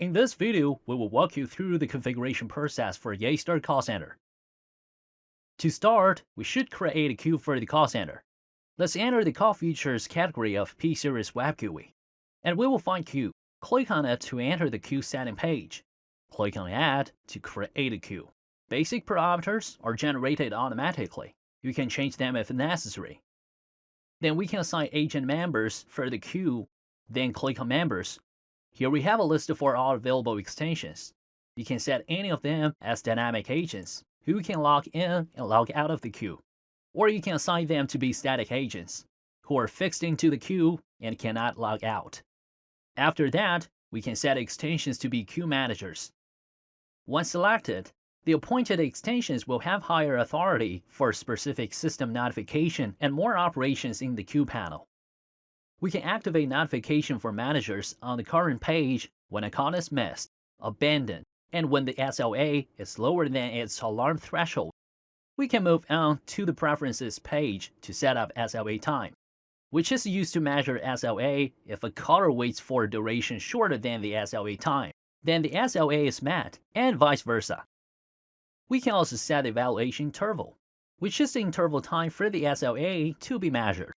In this video, we will walk you through the configuration process for Yeastar Call Center. To start, we should create a queue for the call center. Let's enter the call features category of P-Series Web GUI, and we will find queue. Click on it to enter the queue setting page. Click on Add to create a queue. Basic parameters are generated automatically. You can change them if necessary. Then we can assign agent members for the queue, then click on Members. Here we have a list for all available extensions. You can set any of them as dynamic agents who can log in and log out of the queue. Or you can assign them to be static agents who are fixed into the queue and cannot log out. After that, we can set extensions to be queue managers. Once selected, the appointed extensions will have higher authority for specific system notification and more operations in the queue panel. We can activate notification for managers on the current page when a call is missed, abandoned, and when the SLA is lower than its alarm threshold. We can move on to the Preferences page to set up SLA time, which is used to measure SLA if a caller waits for a duration shorter than the SLA time. Then the SLA is met, and vice versa. We can also set the evaluation interval, which is the interval time for the SLA to be measured.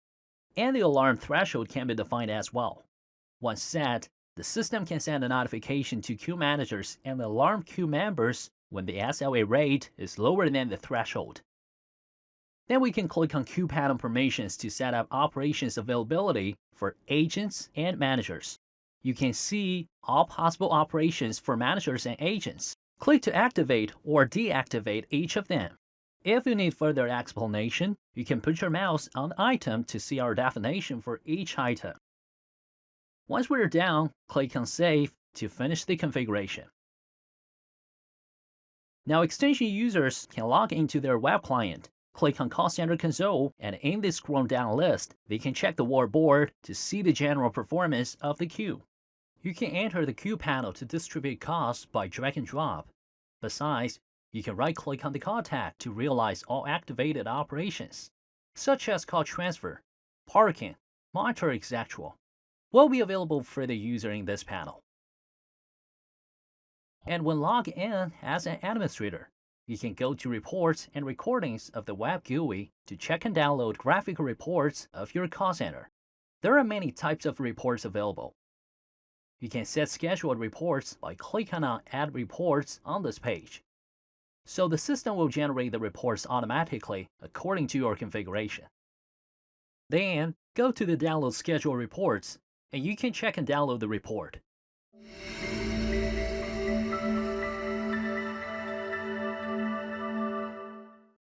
And the alarm threshold can be defined as well. Once set, the system can send a notification to queue managers and alarm queue members when the SLA rate is lower than the threshold. Then we can click on queue panel permissions to set up operations availability for agents and managers. You can see all possible operations for managers and agents. Click to activate or deactivate each of them. If you need further explanation, you can put your mouse on the item to see our definition for each item. Once we're done, click on Save to finish the configuration. Now extension users can log into their web client, click on Call Center Console, and in the scroll down list, they can check the wallboard to see the general performance of the queue. You can enter the queue panel to distribute calls by drag and drop. Besides, you can right-click on the contact to realize all activated operations, such as call transfer, parking, monitor, etc. will be available for the user in this panel. And when logged in as an administrator, you can go to Reports and Recordings of the Web GUI to check and download graphical reports of your call center. There are many types of reports available, you can set scheduled reports by clicking on Add Reports on this page. So the system will generate the reports automatically according to your configuration. Then, go to the Download Schedule Reports, and you can check and download the report.